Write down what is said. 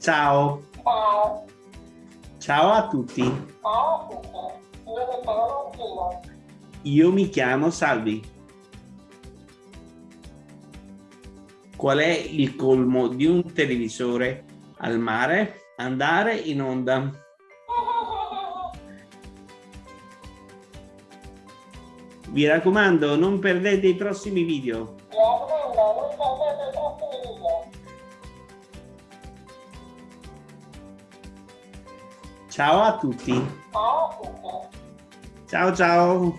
Ciao. Ciao. Ciao a tutti. Ciao a tutti. Io mi chiamo Martino. Io mi chiamo Salvi. Qual è il colmo di un televisore al mare? Andare in onda. Vi raccomando, non perdete i prossimi video. Ciao a tutti. Ciao ciao.